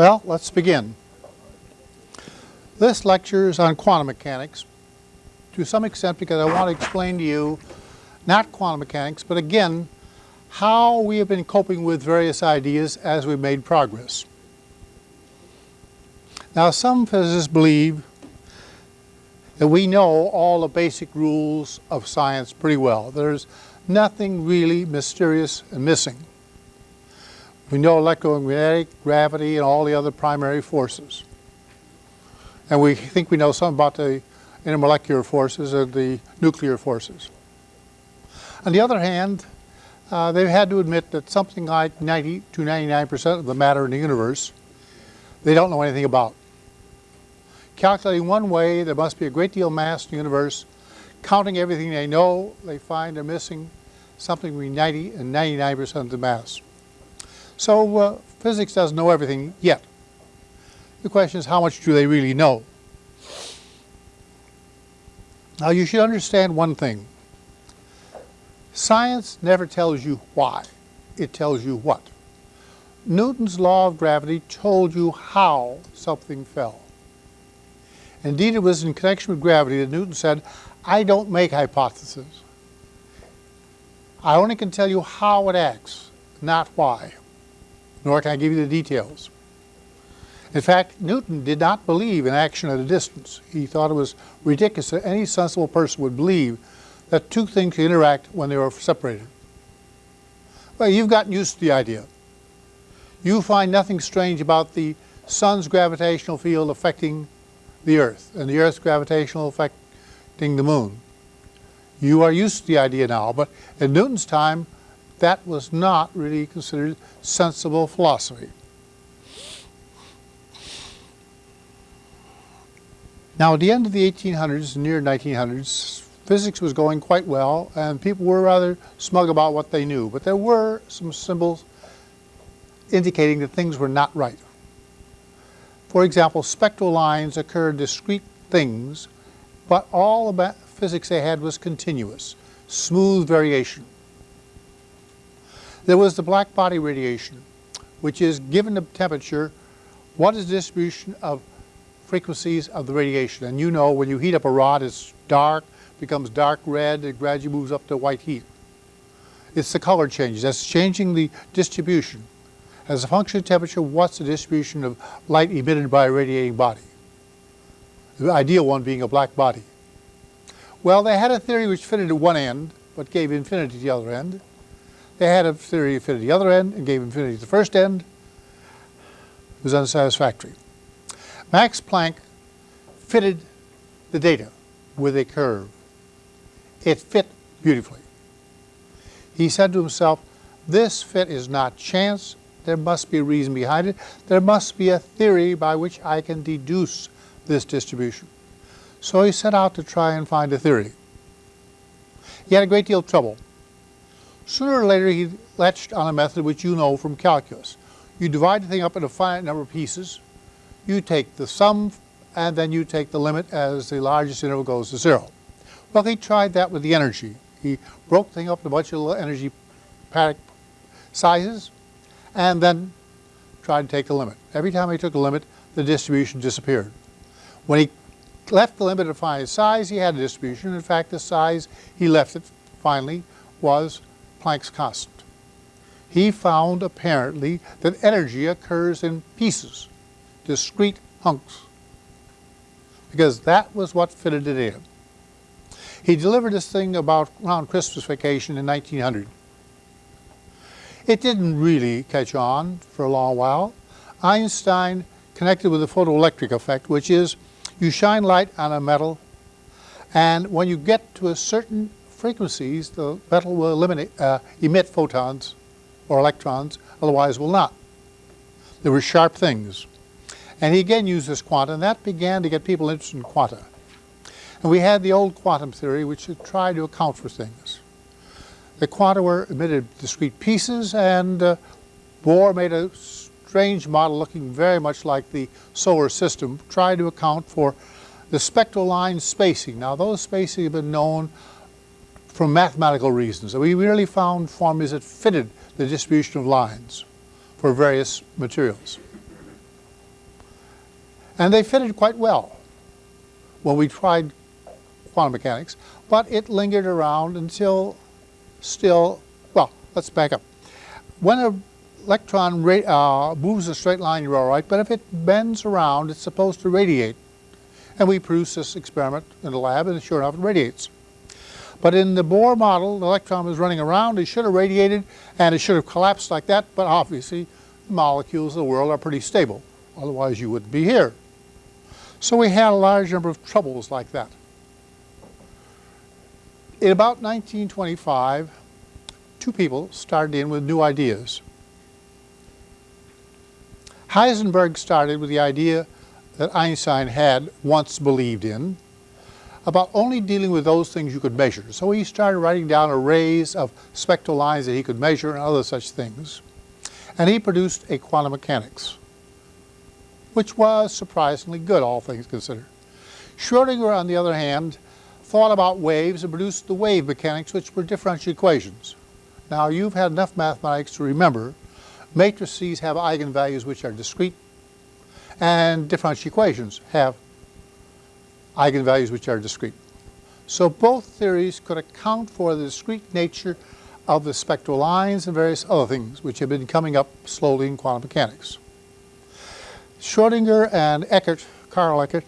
Well, let's begin. This lecture is on quantum mechanics to some extent because I want to explain to you not quantum mechanics, but again, how we have been coping with various ideas as we've made progress. Now, some physicists believe that we know all the basic rules of science pretty well. There's nothing really mysterious and missing. We know electromagnetic, gravity, and all the other primary forces. And we think we know something about the intermolecular forces and the nuclear forces. On the other hand, uh, they've had to admit that something like 90 to 99% of the matter in the universe they don't know anything about. Calculating one way, there must be a great deal of mass in the universe. Counting everything they know, they find they're missing something between 90 and 99% of the mass. So uh, physics doesn't know everything yet. The question is how much do they really know? Now you should understand one thing. Science never tells you why, it tells you what. Newton's law of gravity told you how something fell. Indeed, it was in connection with gravity that Newton said, I don't make hypotheses. I only can tell you how it acts, not why nor can I give you the details. In fact, Newton did not believe in action at a distance. He thought it was ridiculous that any sensible person would believe that two things could interact when they were separated. Well, you've gotten used to the idea. You find nothing strange about the sun's gravitational field affecting the earth and the earth's gravitational affecting the moon. You are used to the idea now, but in Newton's time, that was not really considered sensible philosophy. Now, at the end of the 1800s, near 1900s, physics was going quite well, and people were rather smug about what they knew. But there were some symbols indicating that things were not right. For example, spectral lines occurred discrete things, but all the physics they had was continuous, smooth variation. There was the black body radiation, which is given the temperature, what is the distribution of frequencies of the radiation? And you know when you heat up a rod, it's dark, becomes dark red, it gradually moves up to white heat. It's the color changes. That's changing the distribution. As a function of temperature, what's the distribution of light emitted by a radiating body? The ideal one being a black body. Well, they had a theory which fitted at one end, but gave infinity at the other end. They had a theory that fitted the other end and gave infinity the first end. It was unsatisfactory. Max Planck fitted the data with a curve. It fit beautifully. He said to himself, this fit is not chance, there must be a reason behind it. There must be a theory by which I can deduce this distribution. So he set out to try and find a theory. He had a great deal of trouble. Sooner or later, he latched on a method which you know from calculus. You divide the thing up into a finite number of pieces, you take the sum, and then you take the limit as the largest interval goes to zero. Well, he tried that with the energy. He broke the thing up into a bunch of little energy paddock sizes, and then tried to take the limit. Every time he took the limit, the distribution disappeared. When he left the limit to find its size, he had a distribution. In fact, the size he left it finally was Planck's constant. He found apparently that energy occurs in pieces, discrete hunks, because that was what fitted it in. He delivered this thing about around Christmas vacation in 1900. It didn't really catch on for a long while. Einstein connected with the photoelectric effect, which is you shine light on a metal, and when you get to a certain frequencies, the metal will eliminate, uh, emit photons or electrons, otherwise will not. They were sharp things. And he again used this quanta, and that began to get people interested in quanta. And we had the old quantum theory, which tried to account for things. The quanta were emitted discrete pieces, and uh, Bohr made a strange model looking very much like the solar system, tried to account for the spectral line spacing. Now, those spacing have been known for mathematical reasons. We really found formulas that fitted the distribution of lines for various materials. And they fitted quite well when we tried quantum mechanics, but it lingered around until still, well, let's back up. When an electron uh, moves a straight line, you're all right, but if it bends around, it's supposed to radiate. And we produced this experiment in the lab, and sure enough, it radiates. But in the Bohr model, the electron was running around, it should have radiated, and it should have collapsed like that, but obviously molecules of the world are pretty stable. Otherwise, you wouldn't be here. So we had a large number of troubles like that. In about 1925, two people started in with new ideas. Heisenberg started with the idea that Einstein had once believed in about only dealing with those things you could measure. So he started writing down arrays of spectral lines that he could measure and other such things. And he produced a quantum mechanics which was surprisingly good, all things considered. Schrodinger, on the other hand, thought about waves and produced the wave mechanics, which were differential equations. Now, you've had enough mathematics to remember matrices have eigenvalues which are discrete, and differential equations have eigenvalues which are discrete. So both theories could account for the discrete nature of the spectral lines and various other things which have been coming up slowly in quantum mechanics. Schrodinger and Eckart, Carl Eckart,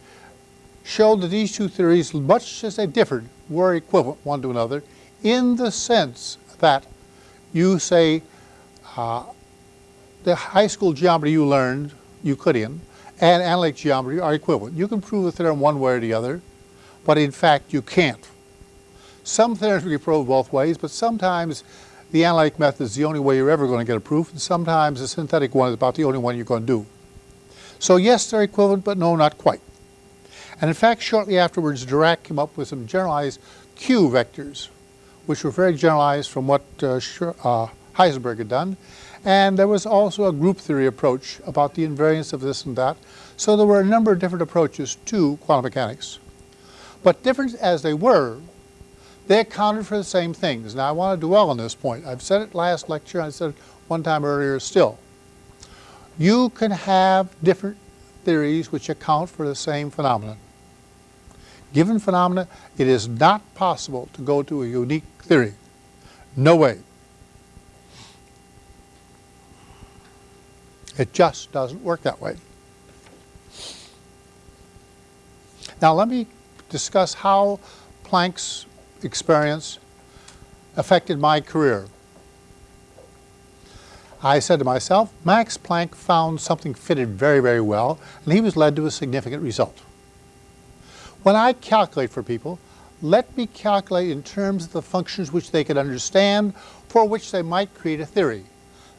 showed that these two theories, much as they differed, were equivalent one to another in the sense that you say uh, the high school geometry you learned, Euclidean, and analytic geometry are equivalent. You can prove a theorem one way or the other, but in fact you can't. Some theorems can be proved both ways, but sometimes the analytic method is the only way you're ever going to get a proof, and sometimes the synthetic one is about the only one you're going to do. So yes, they're equivalent, but no, not quite. And in fact, shortly afterwards, Dirac came up with some generalized Q vectors, which were very generalized from what uh, uh, Heisenberg had done. And there was also a group theory approach about the invariance of this and that. So there were a number of different approaches to quantum mechanics. But different as they were, they accounted for the same things. Now I want to dwell on this point. I've said it last lecture, I said it one time earlier still. You can have different theories which account for the same phenomenon. Given phenomena, it is not possible to go to a unique theory. No way. It just doesn't work that way. Now let me discuss how Planck's experience affected my career. I said to myself, Max Planck found something fitted very, very well, and he was led to a significant result. When I calculate for people, let me calculate in terms of the functions which they could understand, for which they might create a theory.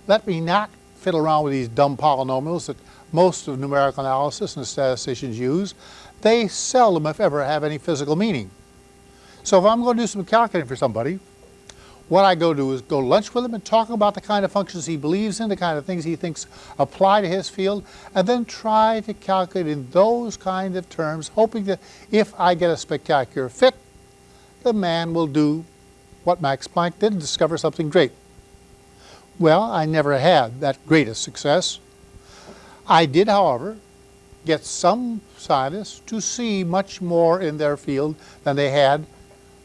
Let me not fiddle around with these dumb polynomials that most of numerical analysis and statisticians use. They seldom, if ever, have any physical meaning. So if I'm going to do some calculating for somebody, what I go do is go lunch with him and talk about the kind of functions he believes in, the kind of things he thinks apply to his field, and then try to calculate in those kind of terms, hoping that if I get a spectacular fit, the man will do what Max Planck did and discover something great. Well, I never had that greatest success. I did, however, get some scientists to see much more in their field than they had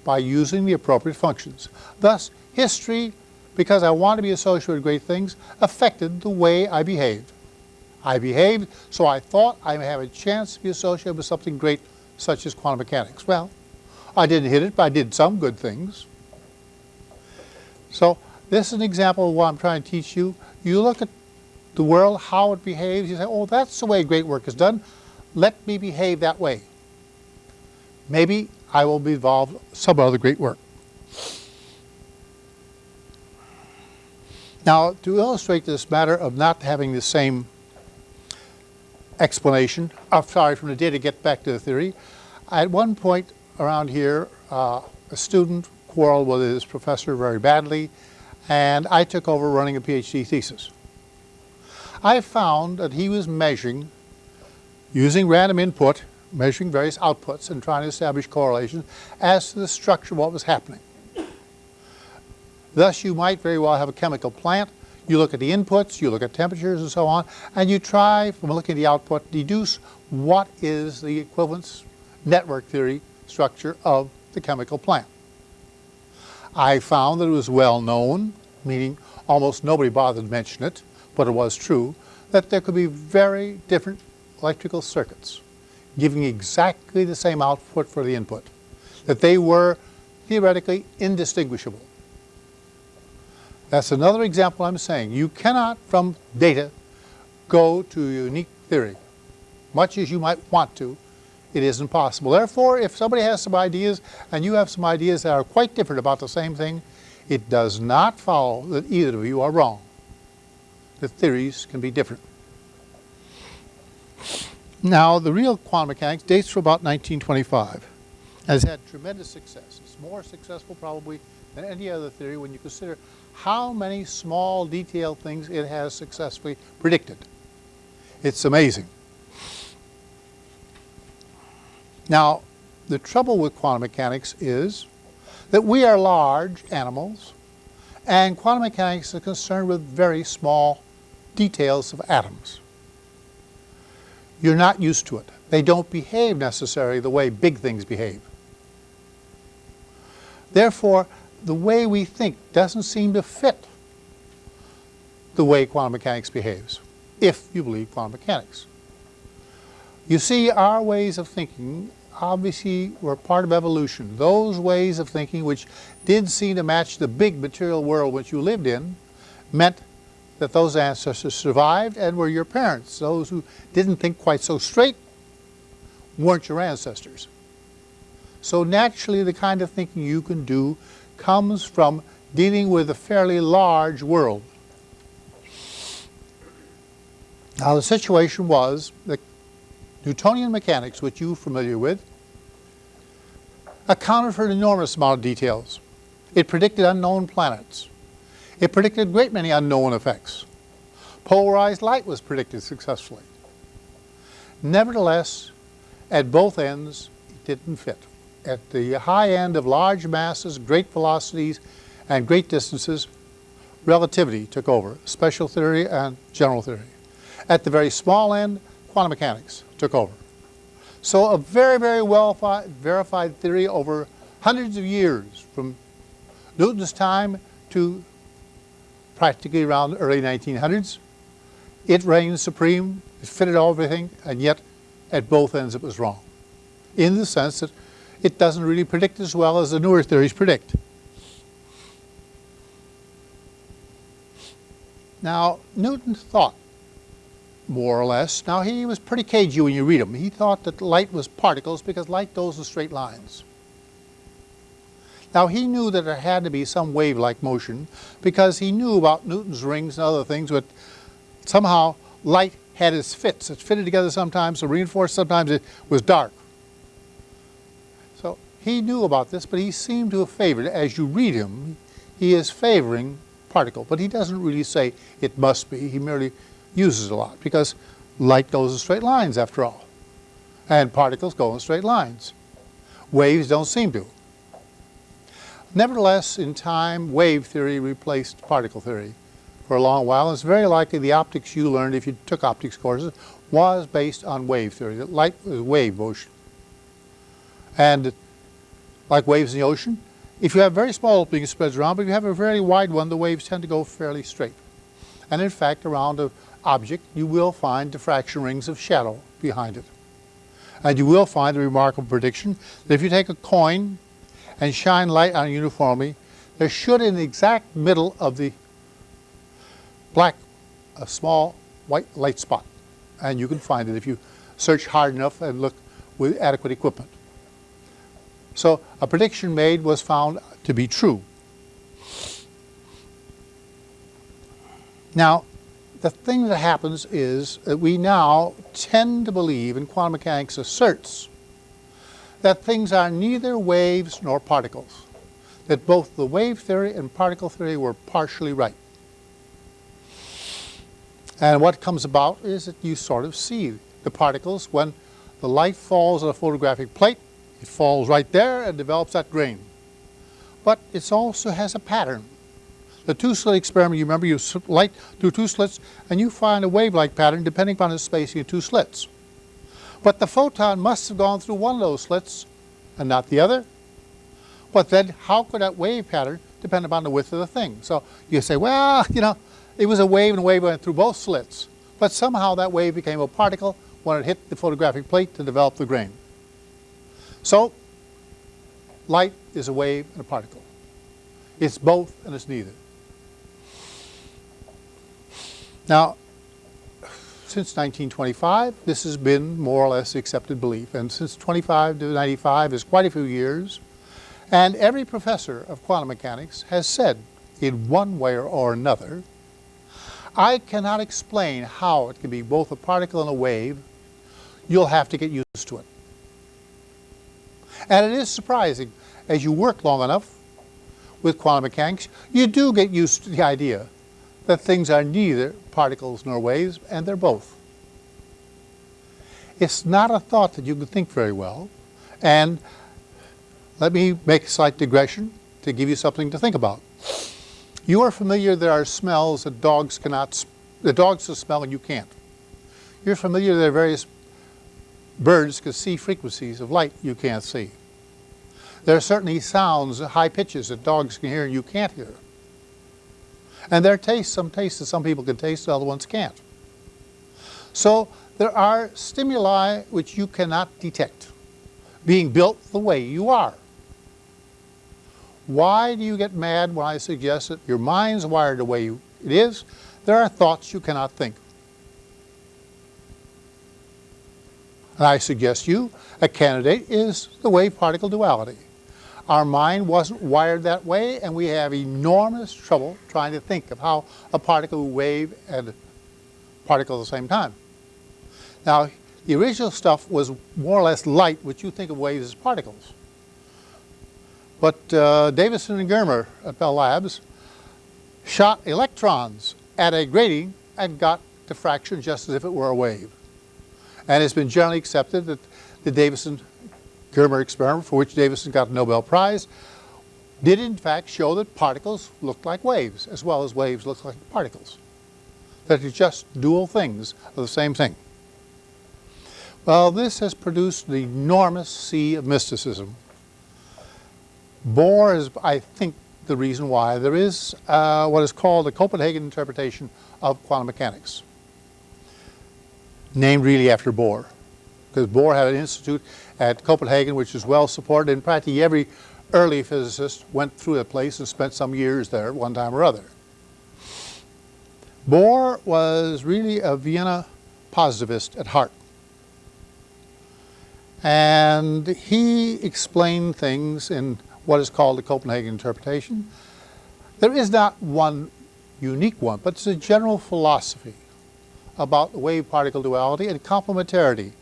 by using the appropriate functions. Thus, history, because I want to be associated with great things, affected the way I behaved. I behaved, so I thought I have a chance to be associated with something great, such as quantum mechanics. Well, I didn't hit it, but I did some good things. So this is an example of what I'm trying to teach you. You look at the world, how it behaves, you say, oh, that's the way great work is done. Let me behave that way. Maybe I will be involved in some other great work. Now, to illustrate this matter of not having the same explanation, oh, sorry, from the data, get back to the theory, at one point around here, uh, a student quarreled with his professor very badly, and I took over running a PhD thesis. I found that he was measuring, using random input, measuring various outputs and trying to establish correlations as to the structure of what was happening. Thus, you might very well have a chemical plant. You look at the inputs, you look at temperatures and so on, and you try, from looking at the output, deduce what is the equivalence network theory structure of the chemical plant. I found that it was well known, meaning almost nobody bothered to mention it, but it was true, that there could be very different electrical circuits giving exactly the same output for the input, that they were theoretically indistinguishable. That's another example I'm saying. You cannot, from data, go to unique theory. Much as you might want to, it isn't possible. Therefore, if somebody has some ideas and you have some ideas that are quite different about the same thing, it does not follow that either of you are wrong. The theories can be different. Now, the real quantum mechanics dates from about 1925. Has had tremendous success. It's more successful probably than any other theory when you consider how many small detailed things it has successfully predicted. It's amazing. Now, the trouble with quantum mechanics is that we are large animals and quantum mechanics is concerned with very small details of atoms. You're not used to it. They don't behave necessarily the way big things behave. Therefore, the way we think doesn't seem to fit the way quantum mechanics behaves, if you believe quantum mechanics. You see, our ways of thinking obviously were part of evolution. Those ways of thinking which did seem to match the big material world which you lived in meant that those ancestors survived and were your parents. Those who didn't think quite so straight weren't your ancestors. So naturally the kind of thinking you can do comes from dealing with a fairly large world. Now the situation was that Newtonian mechanics, which you're familiar with, accounted for an enormous amount of details. It predicted unknown planets. It predicted a great many unknown effects. Polarized light was predicted successfully. Nevertheless, at both ends, it didn't fit. At the high end of large masses, great velocities, and great distances, relativity took over, special theory and general theory. At the very small end, quantum mechanics took over. So a very, very well verified theory over hundreds of years, from Newton's time to practically around the early 1900s. It reigned supreme, it fitted everything, and yet at both ends it was wrong. In the sense that it doesn't really predict as well as the newer theories predict. Now, Newton thought, more or less, now he was pretty cagey when you read him. He thought that light was particles because light goes in straight lines. Now he knew that there had to be some wave-like motion because he knew about Newton's rings and other things, but somehow light had its fits. It fitted together sometimes, so reinforced, sometimes it was dark. So he knew about this, but he seemed to have favored, as you read him, he is favoring particle, but he doesn't really say it must be. He merely uses a lot because light goes in straight lines after all, and particles go in straight lines. Waves don't seem to. Nevertheless, in time, wave theory replaced particle theory for a long while. And it's very likely the optics you learned if you took optics courses was based on wave theory, that light was wave motion. And like waves in the ocean, if you have very small opening it spreads around, but if you have a very wide one, the waves tend to go fairly straight. And in fact, around an object, you will find diffraction rings of shadow behind it. And you will find the remarkable prediction that if you take a coin and shine light on it uniformly, there should in the exact middle of the black a small white light spot. And you can find it if you search hard enough and look with adequate equipment. So a prediction made was found to be true. Now, the thing that happens is that we now tend to believe, and quantum mechanics asserts, that things are neither waves nor particles, that both the wave theory and particle theory were partially right. And what comes about is that you sort of see the particles when the light falls on a photographic plate, it falls right there and develops that grain. But it also has a pattern. The two-slit experiment, you remember, you light through two slits and you find a wave-like pattern depending upon the spacing of two slits. But the photon must have gone through one of those slits and not the other. But then how could that wave pattern depend upon the width of the thing? So you say, well, you know, it was a wave and a wave went through both slits. But somehow that wave became a particle when it hit the photographic plate to develop the grain. So light is a wave and a particle. It's both and it's neither. Now, since 1925, this has been more or less accepted belief. And since 25 to 95 is quite a few years. And every professor of quantum mechanics has said, in one way or another, I cannot explain how it can be both a particle and a wave. You'll have to get used to it. And it is surprising, as you work long enough with quantum mechanics, you do get used to the idea that things are neither particles nor waves, and they're both. It's not a thought that you can think very well, and let me make a slight digression to give you something to think about. You are familiar there are smells that dogs cannot, the dogs can smell and you can't. You're familiar there are various birds can see frequencies of light you can't see. There are certainly sounds, high pitches that dogs can hear and you can't hear. And there are tastes, some tastes that some people can taste, other ones can't. So there are stimuli which you cannot detect, being built the way you are. Why do you get mad when I suggest that your mind's wired the way you, it is? There are thoughts you cannot think. And I suggest you, a candidate is the wave-particle duality. Our mind wasn't wired that way, and we have enormous trouble trying to think of how a particle wave and particle at the same time. Now, the original stuff was more or less light, which you think of waves as particles. But uh, Davisson and Germer at Bell Labs shot electrons at a grating and got diffraction just as if it were a wave. And it's been generally accepted that the Davisson Germer experiment, for which Davisson got a Nobel Prize, did in fact show that particles look like waves, as well as waves look like particles. That they're just dual things of the same thing. Well, this has produced an enormous sea of mysticism. Bohr is, I think, the reason why there is uh, what is called the Copenhagen interpretation of quantum mechanics, named really after Bohr because Bohr had an institute at Copenhagen which is well supported and practically every early physicist went through that place and spent some years there one time or other. Bohr was really a Vienna positivist at heart. And he explained things in what is called the Copenhagen interpretation. There is not one unique one, but it's a general philosophy about wave-particle duality and complementarity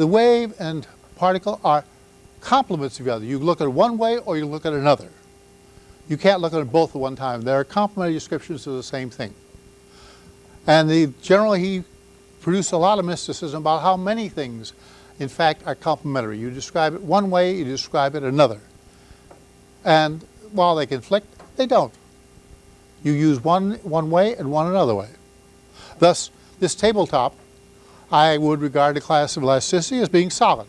the wave and particle are complements of each other. You look at one way or you look at another. You can't look at them both at one time. They're complementary descriptions of the same thing. And the, generally he produced a lot of mysticism about how many things in fact are complementary. You describe it one way, you describe it another. And while they conflict, they don't. You use one one way and one another way. Thus, this tabletop I would regard the class of elasticity as being solid.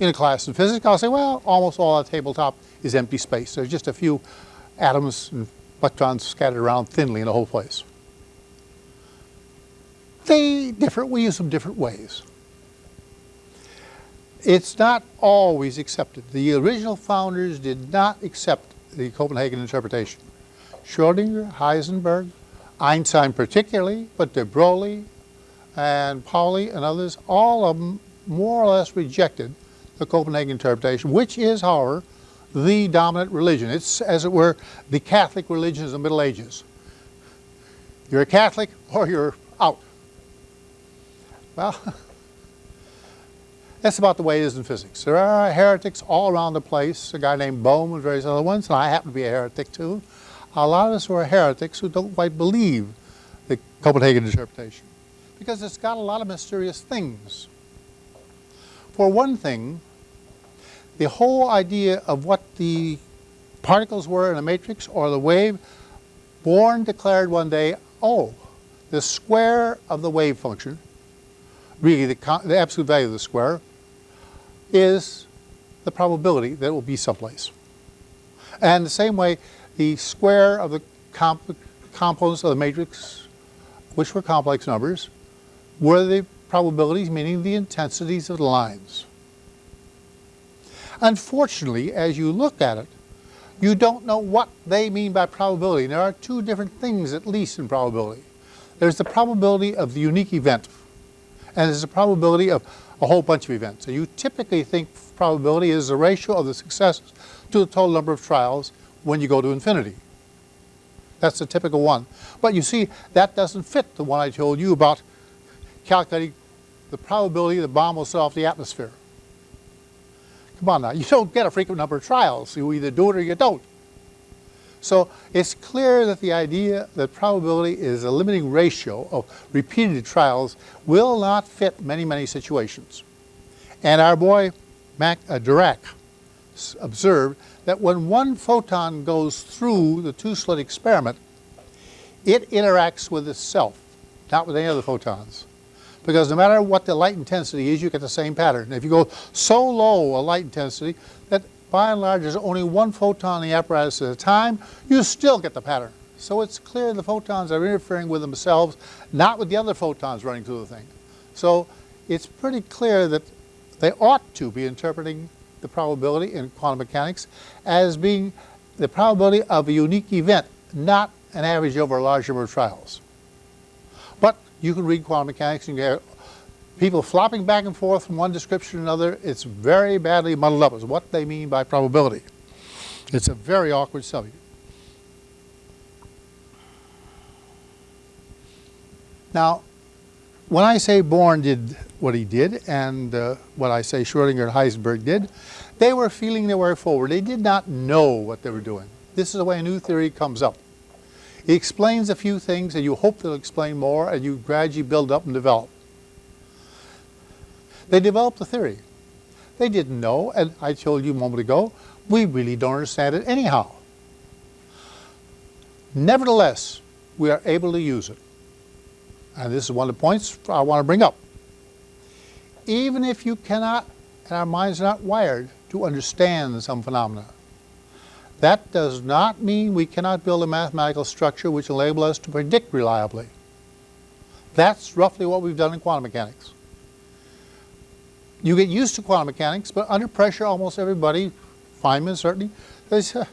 In a class in physics, I'll say, well, almost all the tabletop is empty space. There's just a few atoms and electrons scattered around thinly in the whole place. They differ, we use them different ways. It's not always accepted. The original founders did not accept the Copenhagen interpretation. Schrodinger, Heisenberg, Einstein particularly, but de Broglie, and Pauli and others, all of them more or less rejected the Copenhagen interpretation, which is, however, the dominant religion. It's, as it were, the Catholic religion of the Middle Ages. You're a Catholic or you're out. Well, that's about the way it is in physics. There are heretics all around the place, a guy named Bohm and various other ones, and I happen to be a heretic too. A lot of us who are heretics who don't quite believe the Copenhagen interpretation because it's got a lot of mysterious things. For one thing, the whole idea of what the particles were in a matrix or the wave, Born declared one day, oh, the square of the wave function really the, the absolute value of the square, is the probability that it will be someplace. And the same way, the square of the comp components of the matrix, which were complex numbers, were the probabilities, meaning the intensities of the lines. Unfortunately, as you look at it, you don't know what they mean by probability. There are two different things, at least, in probability. There's the probability of the unique event, and there's the probability of a whole bunch of events. And you typically think probability is the ratio of the successes to the total number of trials when you go to infinity. That's the typical one. But you see, that doesn't fit the one I told you about calculating the probability the bomb will set off the atmosphere. Come on now, you don't get a frequent number of trials. You either do it or you don't. So it's clear that the idea that probability is a limiting ratio of repeated trials will not fit many, many situations. And our boy Mac, uh, Dirac observed that when one photon goes through the two-slit experiment, it interacts with itself, not with any other photons. Because no matter what the light intensity is, you get the same pattern. If you go so low a light intensity that by and large there's only one photon in the apparatus at a time, you still get the pattern. So it's clear the photons are interfering with themselves, not with the other photons running through the thing. So it's pretty clear that they ought to be interpreting the probability in quantum mechanics as being the probability of a unique event, not an average over a large number of trials. You can read quantum mechanics and you get people flopping back and forth from one description to another. It's very badly muddled up as what they mean by probability. It's a very awkward subject. Now, when I say Born did what he did and uh, what I say Schrodinger and Heisenberg did, they were feeling their way forward. They did not know what they were doing. This is the way a new theory comes up. It explains a few things and you hope they'll explain more and you gradually build up and develop. They developed the theory. They didn't know, and I told you a moment ago, we really don't understand it anyhow. Nevertheless, we are able to use it. And this is one of the points I want to bring up. Even if you cannot, and our minds are not wired to understand some phenomena, that does not mean we cannot build a mathematical structure which will enable us to predict reliably. That's roughly what we've done in quantum mechanics. You get used to quantum mechanics, but under pressure, almost everybody, Feynman certainly, uh,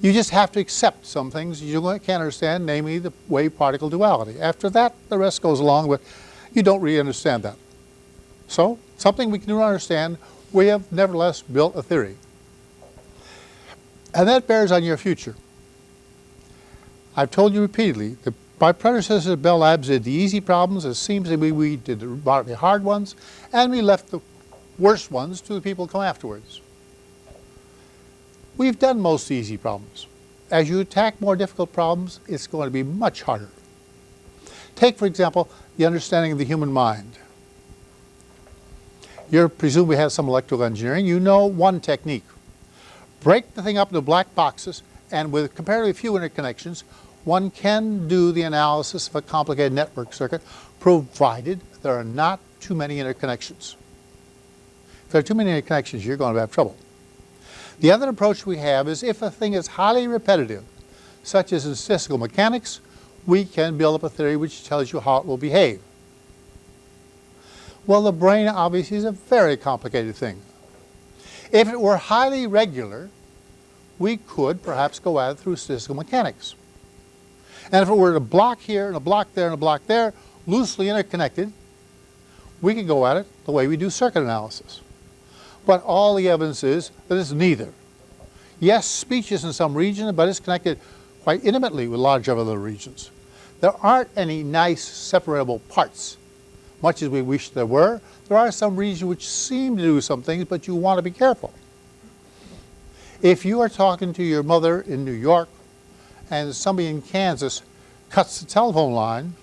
you just have to accept some things you can't understand, namely the wave-particle duality. After that, the rest goes along, but you don't really understand that. So, something we can understand, we have nevertheless built a theory. And that bears on your future. I've told you repeatedly that my predecessors at Bell Labs did the easy problems. It seems to me we did the hard ones, and we left the worst ones to the people who come afterwards. We've done most easy problems. As you attack more difficult problems, it's going to be much harder. Take, for example, the understanding of the human mind. You presume we have some electrical engineering. You know one technique. Break the thing up into black boxes, and with comparatively few interconnections, one can do the analysis of a complicated network circuit, provided there are not too many interconnections. If there are too many interconnections, you're going to have trouble. The other approach we have is if a thing is highly repetitive, such as in statistical mechanics, we can build up a theory which tells you how it will behave. Well, the brain obviously is a very complicated thing. If it were highly regular, we could perhaps go at it through statistical mechanics. And if it were a block here and a block there and a block there, loosely interconnected, we could go at it the way we do circuit analysis. But all the evidence is that it's neither. Yes, speech is in some region, but it's connected quite intimately with large other regions. There aren't any nice separable parts, much as we wish there were. There are some regions which seem to do some things, but you want to be careful. If you are talking to your mother in New York and somebody in Kansas cuts the telephone line,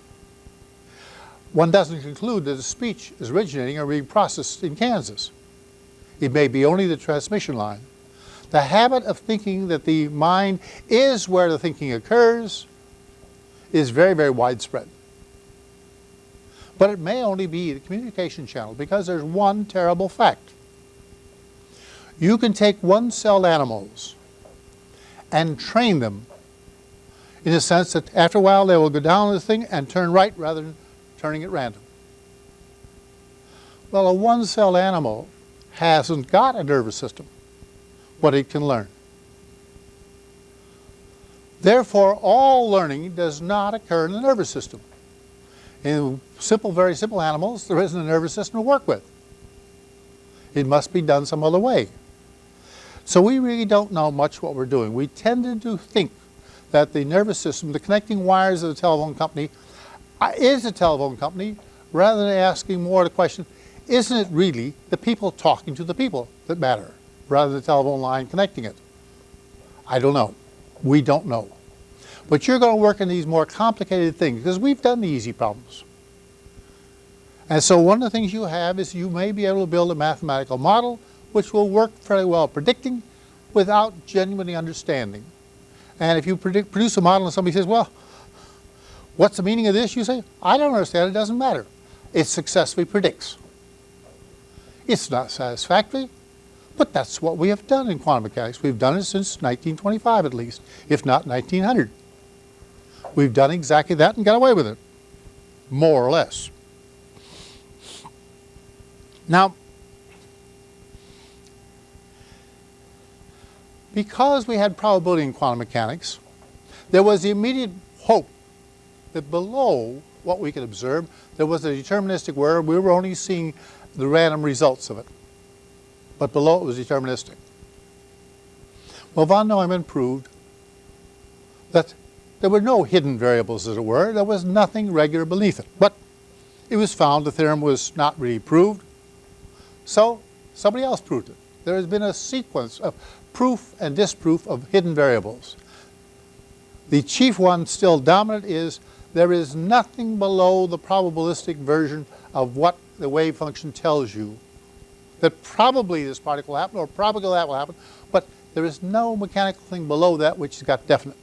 one doesn't conclude that the speech is originating or being processed in Kansas. It may be only the transmission line. The habit of thinking that the mind is where the thinking occurs is very, very widespread. But it may only be the communication channel because there's one terrible fact. You can take one-celled animals and train them in the sense that after a while they will go down this thing and turn right rather than turning at random. Well, a one-celled animal hasn't got a nervous system, but it can learn. Therefore, all learning does not occur in the nervous system. In simple, very simple animals, there isn't a nervous system to work with. It must be done some other way. So we really don't know much what we're doing. We tended to think that the nervous system, the connecting wires of the telephone company, uh, is a telephone company, rather than asking more the question, isn't it really the people talking to the people that matter, rather than the telephone line connecting it? I don't know. We don't know. But you're going to work on these more complicated things because we've done the easy problems. And so one of the things you have is you may be able to build a mathematical model which will work fairly well predicting without genuinely understanding. And if you predict, produce a model and somebody says, well, what's the meaning of this? You say, I don't understand, it doesn't matter. It successfully predicts. It's not satisfactory, but that's what we have done in quantum mechanics. We've done it since 1925 at least, if not 1900. We've done exactly that and got away with it, more or less. Now, because we had probability in quantum mechanics, there was the immediate hope that below what we could observe, there was a deterministic where we were only seeing the random results of it. But below it was deterministic. Well, von Neumann proved that there were no hidden variables, as it were. There was nothing regular beneath it. But it was found the theorem was not really proved. So somebody else proved it. There has been a sequence of proof and disproof of hidden variables. The chief one still dominant is there is nothing below the probabilistic version of what the wave function tells you that probably this particle will happen or probably that will happen, but there is no mechanical thing below that which has got definite.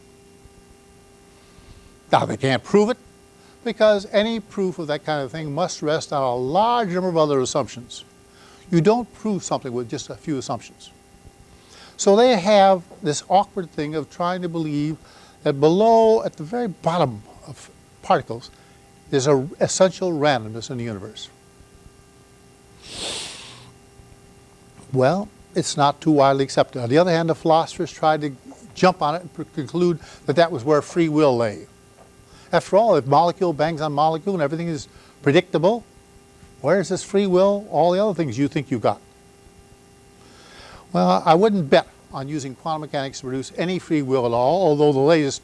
Now they can't prove it because any proof of that kind of thing must rest on a large number of other assumptions. You don't prove something with just a few assumptions. So they have this awkward thing of trying to believe that below, at the very bottom of particles, there's an essential randomness in the universe. Well, it's not too widely accepted. On the other hand, the philosophers tried to jump on it and conclude that that was where free will lay. After all, if molecule bangs on molecule and everything is predictable, where's this free will, all the other things you think you got? Well, I wouldn't bet on using quantum mechanics to produce any free will at all, although the latest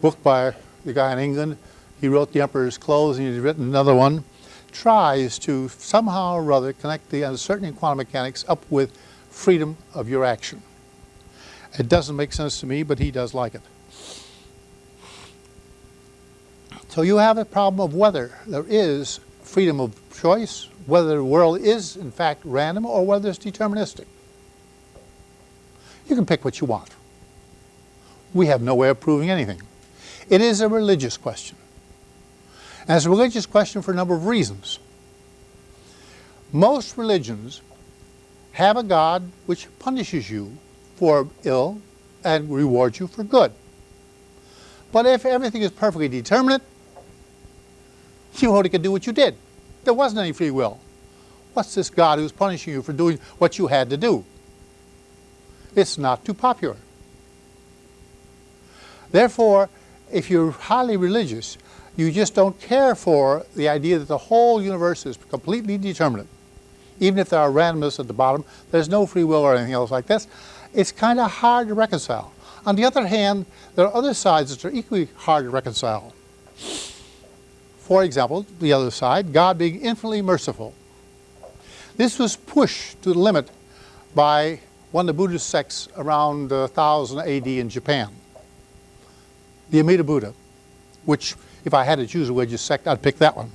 book by the guy in England, he wrote The Emperor's Clothes and he's written another one, tries to somehow or other connect the uncertainty in quantum mechanics up with freedom of your action. It doesn't make sense to me, but he does like it. So you have a problem of whether there is freedom of choice, whether the world is in fact random or whether it's deterministic. You can pick what you want. We have no way of proving anything. It is a religious question. And it's a religious question for a number of reasons. Most religions have a God which punishes you for ill and rewards you for good. But if everything is perfectly determinate, you only could do what you did. There wasn't any free will. What's this God who's punishing you for doing what you had to do? it's not too popular. Therefore, if you're highly religious, you just don't care for the idea that the whole universe is completely determinate. Even if there are randomness at the bottom, there's no free will or anything else like this. It's kind of hard to reconcile. On the other hand, there are other sides that are equally hard to reconcile. For example, the other side, God being infinitely merciful. This was pushed to the limit by one of the Buddhist sects around uh, 1000 AD in Japan. The Amida Buddha, which if I had to choose a religious sect, I'd pick that one.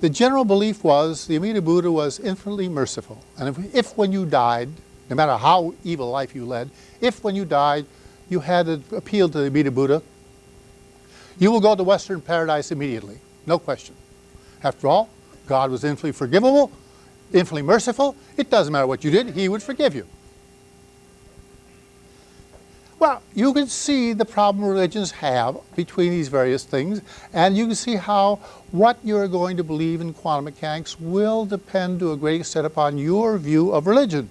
The general belief was the Amida Buddha was infinitely merciful. And if, if when you died, no matter how evil life you led, if when you died you had to appeal to the Amida Buddha, you will go to Western paradise immediately, no question. After all, God was infinitely forgivable, infinitely merciful. It doesn't matter what you did, He would forgive you. Well, you can see the problem religions have between these various things, and you can see how what you're going to believe in quantum mechanics will depend to a great extent upon your view of religion.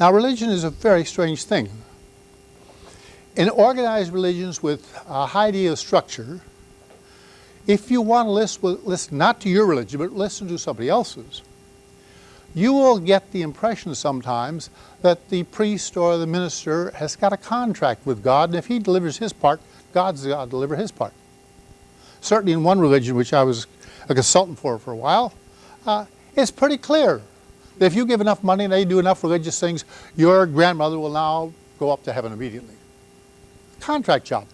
Now, religion is a very strange thing. In organized religions with a high degree of structure, if you want to listen, listen not to your religion, but listen to somebody else's, you will get the impression sometimes that the priest or the minister has got a contract with God, and if he delivers his part, God's got to deliver his part. Certainly in one religion, which I was a consultant for for a while, uh, it's pretty clear that if you give enough money and they do enough religious things, your grandmother will now go up to heaven immediately. Contract job.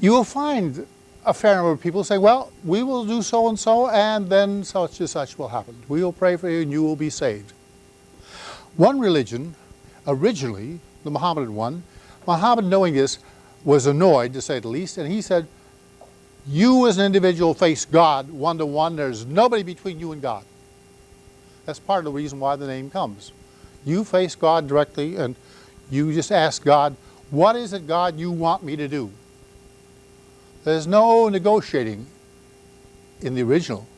You will find a fair number of people say, well, we will do so and so, and then such and such will happen. We will pray for you and you will be saved. One religion, originally, the Mohammedan one, Muhammad, knowing this, was annoyed, to say the least, and he said, you as an individual face God one-to-one. -one. There's nobody between you and God. That's part of the reason why the name comes. You face God directly, and you just ask God, what is it, God, you want me to do? There's no negotiating in the original.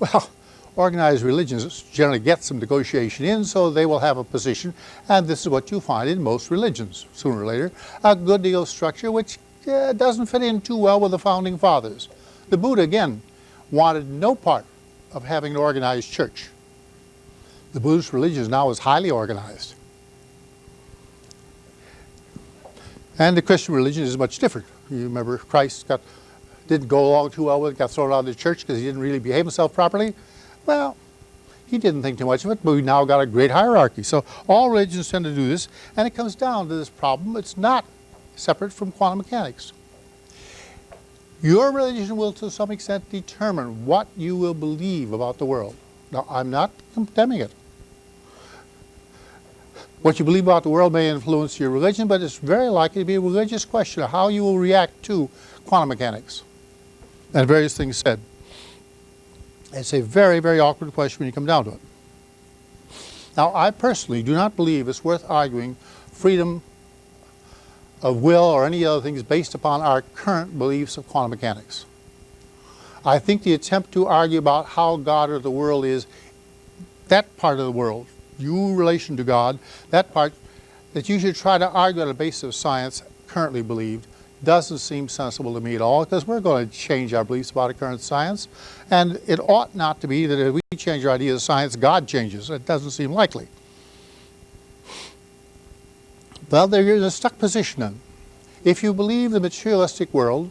Well, organized religions generally get some negotiation in, so they will have a position, and this is what you find in most religions, sooner or later, a good deal of structure which uh, doesn't fit in too well with the founding fathers. The Buddha, again, wanted no part of having an organized church. The Buddhist religion now is highly organized. And the Christian religion is much different. You remember Christ got, didn't go along too well with it, got thrown out of the church because he didn't really behave himself properly. Well, he didn't think too much of it, but we now got a great hierarchy. So all religions tend to do this, and it comes down to this problem. It's not separate from quantum mechanics. Your religion will to some extent determine what you will believe about the world. Now, I'm not condemning it. What you believe about the world may influence your religion, but it's very likely to be a religious question of how you will react to quantum mechanics and various things said. It's a very, very awkward question when you come down to it. Now, I personally do not believe it's worth arguing freedom of will or any other things based upon our current beliefs of quantum mechanics. I think the attempt to argue about how God or the world is, that part of the world, you relation to God, that part that you should try to argue on the basis of science currently believed doesn't seem sensible to me at all because we're going to change our beliefs about current science and it ought not to be that if we change our ideas of science, God changes. It doesn't seem likely. Well, they're in a stuck position then. If you believe the materialistic world,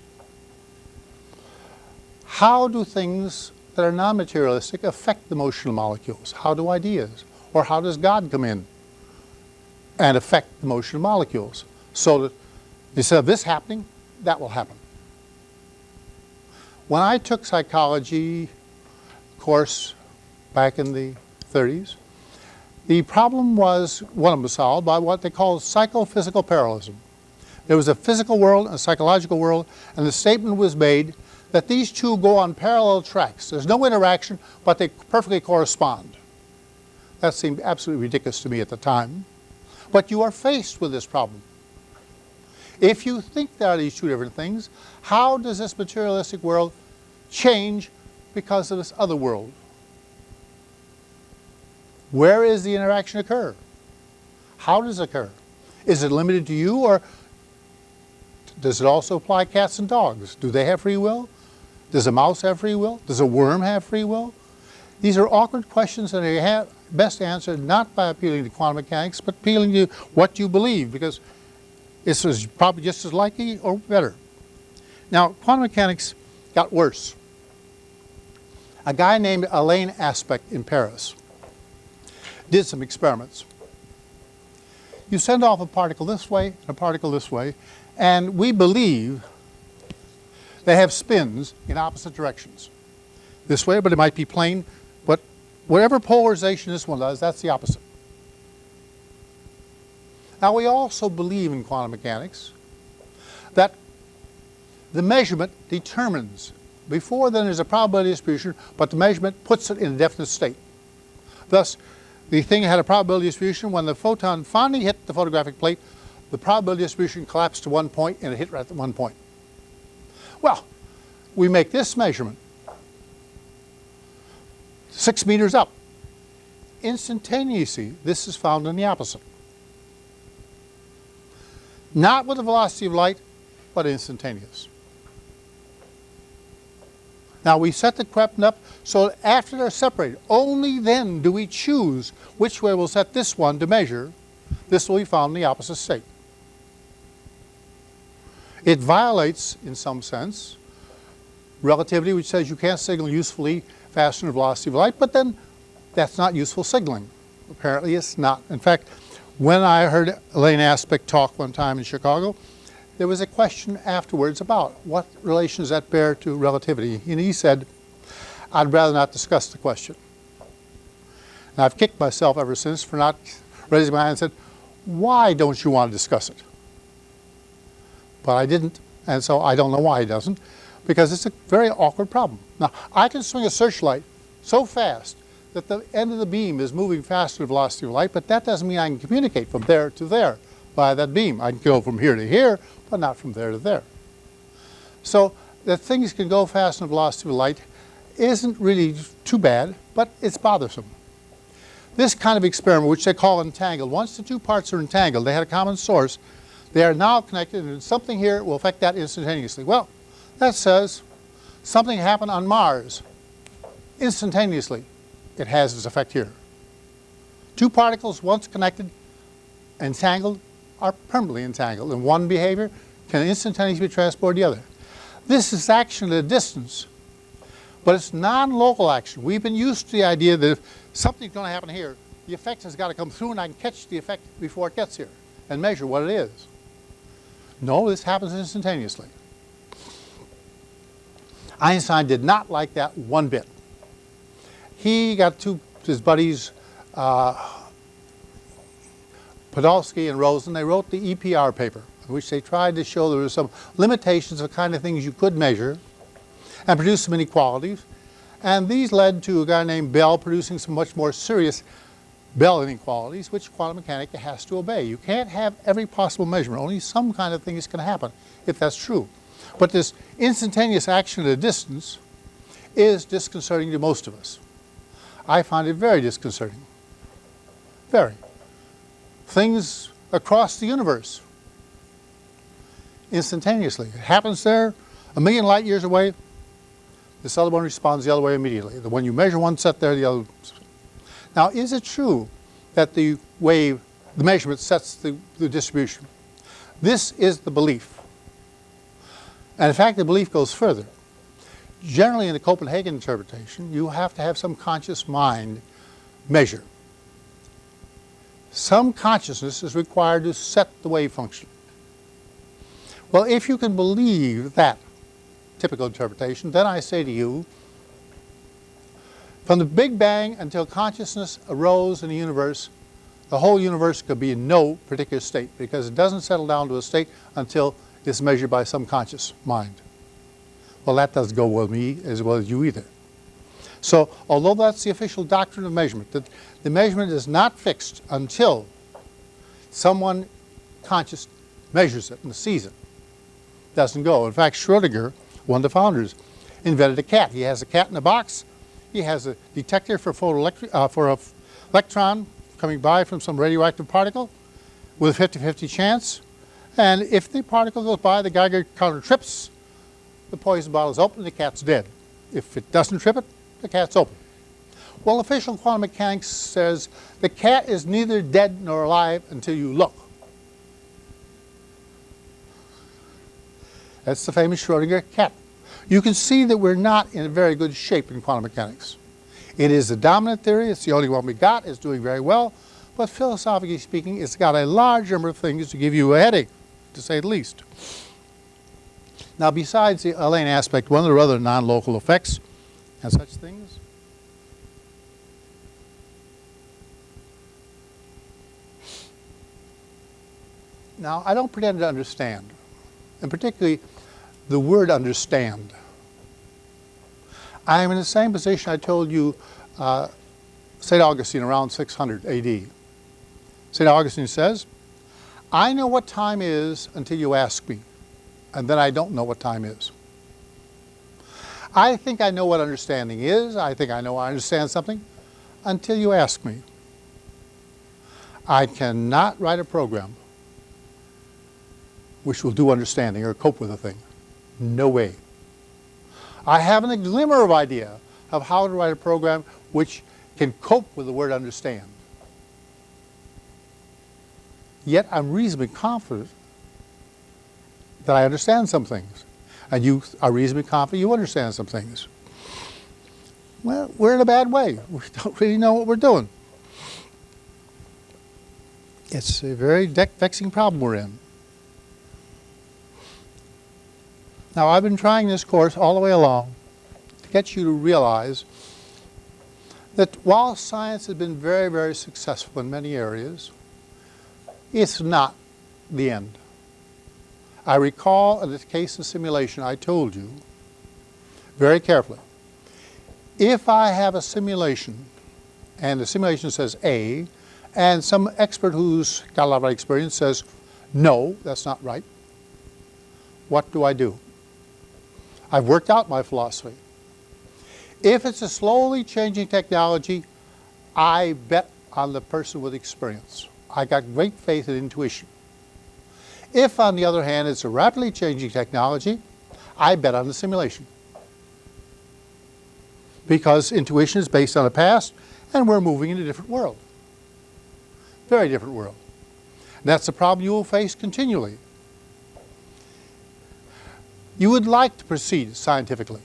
how do things that are non-materialistic affect the motional molecules? How do ideas? Or how does God come in and affect the motion of molecules? So that instead of this happening, that will happen. When I took psychology course back in the 30s, the problem was, one of them was solved by what they call psychophysical parallelism. There was a physical world and a psychological world, and the statement was made that these two go on parallel tracks. There's no interaction, but they perfectly correspond. That seemed absolutely ridiculous to me at the time. But you are faced with this problem. If you think there are these two different things, how does this materialistic world change because of this other world? Where is the interaction occur? How does it occur? Is it limited to you or does it also apply cats and dogs? Do they have free will? Does a mouse have free will? Does a worm have free will? These are awkward questions that best answered not by appealing to quantum mechanics, but appealing to what you believe, because this is probably just as likely or better. Now, quantum mechanics got worse. A guy named Alain Aspect in Paris did some experiments. You send off a particle this way and a particle this way, and we believe they have spins in opposite directions. This way, but it might be plane Whatever polarization this one does, that's the opposite. Now we also believe in quantum mechanics that the measurement determines. Before then there's a probability distribution, but the measurement puts it in a definite state. Thus, the thing had a probability distribution. When the photon finally hit the photographic plate, the probability distribution collapsed to one point and it hit right at one point. Well, we make this measurement six meters up. Instantaneously, this is found in the opposite. Not with the velocity of light, but instantaneous. Now we set the creeping up so after they're separated, only then do we choose which way we'll set this one to measure. This will be found in the opposite state. It violates, in some sense, relativity, which says you can't signal usefully faster than the velocity of light, but then that's not useful signaling. Apparently it's not. In fact, when I heard Alain Aspect talk one time in Chicago, there was a question afterwards about what relation does that bear to relativity? And he said, I'd rather not discuss the question. And I've kicked myself ever since for not raising my hand and said, why don't you want to discuss it? But I didn't, and so I don't know why he doesn't, because it's a very awkward problem. Now, I can swing a searchlight so fast that the end of the beam is moving faster than the velocity of light, but that doesn't mean I can communicate from there to there by that beam. I can go from here to here, but not from there to there. So that things can go faster than the velocity of light isn't really too bad, but it's bothersome. This kind of experiment, which they call entangled, once the two parts are entangled, they had a common source, they are now connected and something here will affect that instantaneously. Well, that says something happened on Mars instantaneously. It has its effect here. Two particles once connected, entangled, are permanently entangled, and one behavior can instantaneously be transported the other. This is action at a distance, but it's non-local action. We've been used to the idea that if something's going to happen here, the effect has got to come through and I can catch the effect before it gets here and measure what it is. No, this happens instantaneously. Einstein did not like that one bit. He got two his buddies uh, Podolsky and Rosen, they wrote the EPR paper, in which they tried to show there were some limitations of the kind of things you could measure and produce some inequalities. And these led to a guy named Bell producing some much more serious Bell inequalities, which quantum mechanics has to obey. You can't have every possible measurement. Only some kind of thing is going to happen, if that's true. But this instantaneous action at a distance is disconcerting to most of us. I find it very disconcerting. Very things across the universe instantaneously. It happens there, a million light years away, this other one responds the other way immediately. When you measure one set there, the other. Now, is it true that the wave, the measurement sets the, the distribution? This is the belief. And in fact, the belief goes further. Generally, in the Copenhagen interpretation, you have to have some conscious mind measure some consciousness is required to set the wave function. Well, if you can believe that typical interpretation, then I say to you, from the Big Bang until consciousness arose in the universe, the whole universe could be in no particular state because it doesn't settle down to a state until it's measured by some conscious mind. Well, that doesn't go with me as well as you either. So although that's the official doctrine of measurement, that the measurement is not fixed until someone conscious measures it and sees it. Doesn't go. In fact, Schrodinger, one of the founders, invented a cat. He has a cat in a box. He has a detector for, uh, for a electron coming by from some radioactive particle with a 50-50 chance. And if the particle goes by, the Geiger counter trips, the poison bottle is open, the cat's dead. If it doesn't trip it, the cat's open. Well, official quantum mechanics says the cat is neither dead nor alive until you look. That's the famous Schrodinger cat. You can see that we're not in a very good shape in quantum mechanics. It is the dominant theory, it's the only one we got, it's doing very well, but philosophically speaking, it's got a large number of things to give you a headache, to say the least. Now, besides the Alain Aspect, one of the other non-local effects and such things Now, I don't pretend to understand, and particularly the word understand. I am in the same position I told you uh, St. Augustine around 600 AD. St. Augustine says, I know what time is until you ask me, and then I don't know what time is. I think I know what understanding is. I think I know I understand something until you ask me. I cannot write a program which will do understanding or cope with a thing. No way. I haven't a glimmer of idea of how to write a program which can cope with the word understand. Yet I'm reasonably confident that I understand some things. And you are reasonably confident you understand some things. Well, we're in a bad way. We don't really know what we're doing. It's a very vexing problem we're in. Now, I've been trying this course all the way along to get you to realize that while science has been very, very successful in many areas, it's not the end. I recall in the case of simulation I told you very carefully, if I have a simulation and the simulation says A and some expert who's got a lot of experience says no, that's not right, what do I do? I've worked out my philosophy. If it's a slowly changing technology, I bet on the person with experience. I got great faith in intuition. If, on the other hand, it's a rapidly changing technology, I bet on the simulation. Because intuition is based on the past, and we're moving in a different world. Very different world. And that's the problem you will face continually. You would like to proceed scientifically.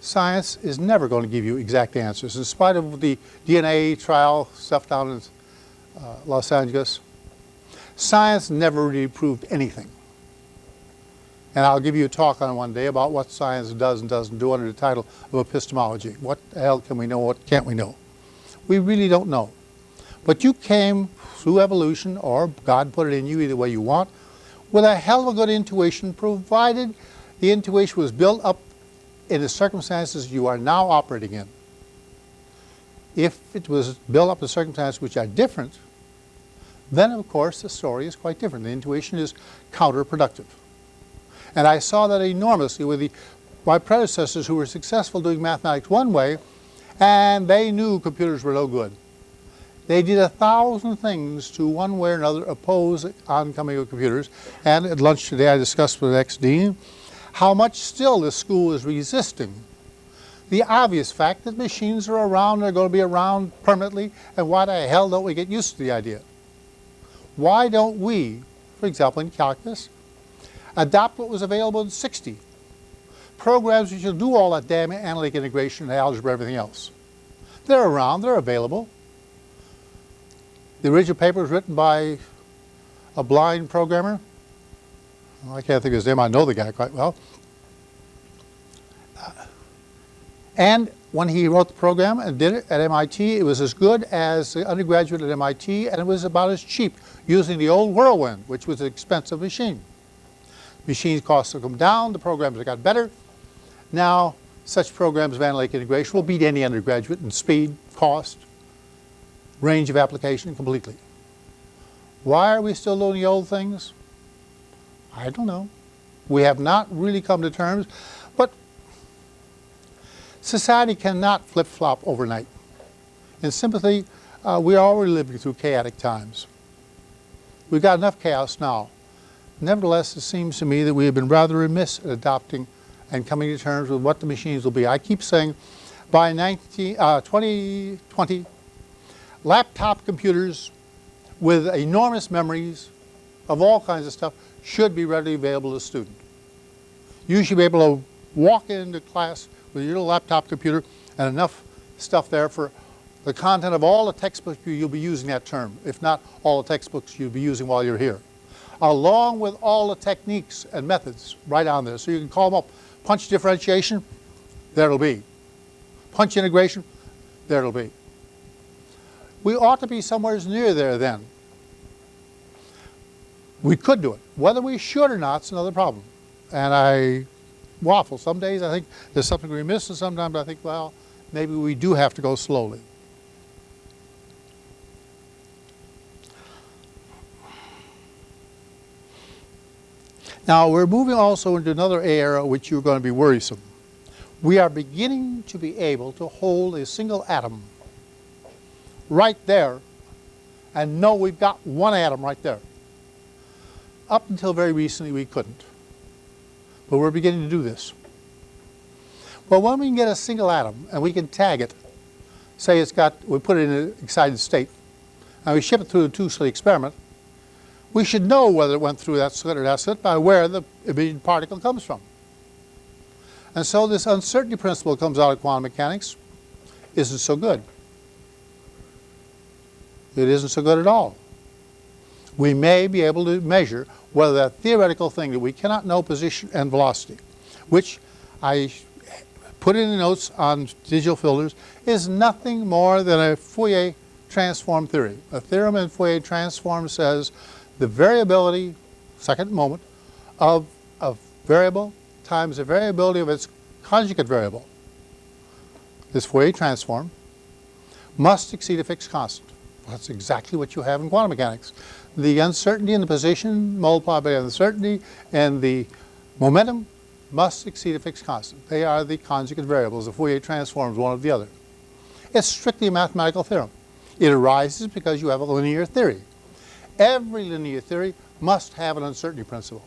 Science is never going to give you exact answers. In spite of the DNA trial stuff down in uh, Los Angeles, science never really proved anything. And I'll give you a talk on one day about what science does and doesn't do under the title of epistemology. What the hell can we know, what can't we know? We really don't know. But you came through evolution, or God put it in you either way you want, with a hell of a good intuition, provided the intuition was built up in the circumstances you are now operating in. If it was built up in circumstances which are different, then of course the story is quite different. The intuition is counterproductive. And I saw that enormously with the, my predecessors who were successful doing mathematics one way, and they knew computers were no good. They did a thousand things to one way or another oppose oncoming of computers. And at lunch today I discussed with the ex-dean how much still the school is resisting the obvious fact that machines are around, they're going to be around permanently, and why the hell don't we get used to the idea? Why don't we, for example in calculus, adopt what was available in 60? Programs which will do all that damn analytic integration, and algebra, everything else. They're around, they're available. The original paper was written by a blind programmer. I can't think of his name, I know the guy quite well. Uh, and when he wrote the program and did it at MIT, it was as good as the undergraduate at MIT, and it was about as cheap using the old Whirlwind, which was an expensive machine. Machines costs have come down, the programs have got better. Now, such programs of analytic integration will beat any undergraduate in speed, cost, range of application completely. Why are we still doing the old things? I don't know. We have not really come to terms, society cannot flip-flop overnight. In sympathy, uh, we're already living through chaotic times. We've got enough chaos now. Nevertheless, it seems to me that we have been rather remiss at adopting and coming to terms with what the machines will be. I keep saying by 19, uh, 2020, laptop computers with enormous memories of all kinds of stuff should be readily available to the student. You should be able to walk into class with your laptop computer and enough stuff there for the content of all the textbooks you'll be using that term, if not all the textbooks you'll be using while you're here, along with all the techniques and methods right on there. So you can call them up. Punch differentiation, there it'll be. Punch integration, there it'll be. We ought to be somewhere near there then. We could do it. Whether we should or not is another problem. and I waffle. Some days I think there's something we're missing, sometimes I think, well, maybe we do have to go slowly. Now we're moving also into another era which you're going to be worrisome. We are beginning to be able to hold a single atom right there and know we've got one atom right there. Up until very recently we couldn't. But we're beginning to do this. Well, when we can get a single atom and we can tag it, say it's got, we put it in an excited state, and we ship it through the two-slit experiment, we should know whether it went through that slit or that slit by where the emitted particle comes from. And so this uncertainty principle comes out of quantum mechanics isn't so good. It isn't so good at all. We may be able to measure whether that theoretical thing that we cannot know position and velocity, which I put in the notes on digital filters, is nothing more than a Fourier transform theory. A theorem in Fourier transform says the variability, second moment, of a variable times the variability of its conjugate variable, this Fourier transform, must exceed a fixed constant. That's exactly what you have in quantum mechanics. The uncertainty in the position multiplied by the uncertainty and the momentum must exceed a fixed constant. They are the conjugate variables. The Fourier transforms one of the other. It's strictly a mathematical theorem. It arises because you have a linear theory. Every linear theory must have an uncertainty principle.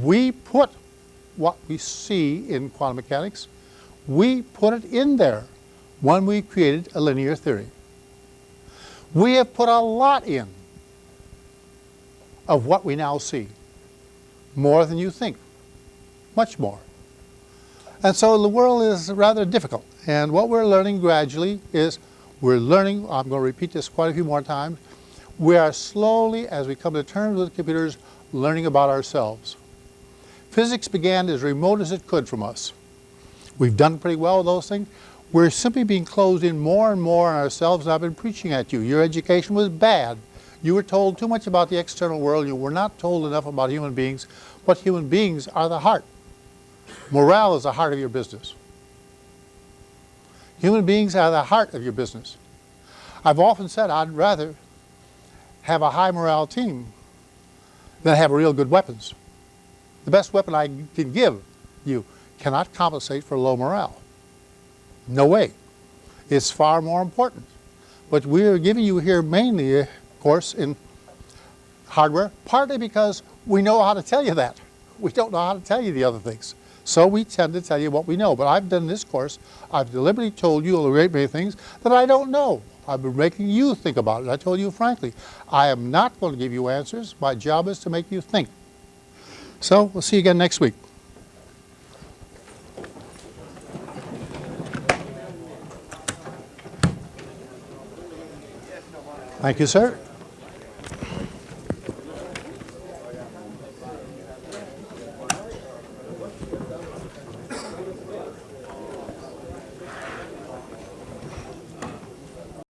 We put what we see in quantum mechanics, we put it in there when we created a linear theory. We have put a lot in of what we now see, more than you think, much more. And so the world is rather difficult. And what we're learning gradually is we're learning, I'm going to repeat this quite a few more times, we are slowly, as we come to terms with computers, learning about ourselves. Physics began as remote as it could from us. We've done pretty well with those things. We're simply being closed in more and more on ourselves, I've been preaching at you. Your education was bad. You were told too much about the external world. You were not told enough about human beings, but human beings are the heart. Morale is the heart of your business. Human beings are the heart of your business. I've often said I'd rather have a high morale team than have real good weapons. The best weapon I can give you cannot compensate for low morale. No way. It's far more important. But we're giving you here mainly a course in hardware, partly because we know how to tell you that. We don't know how to tell you the other things. So we tend to tell you what we know. But I've done this course, I've deliberately told you a great many things that I don't know. I've been making you think about it. I told you frankly, I am not going to give you answers. My job is to make you think. So we'll see you again next week. Thank you, sir.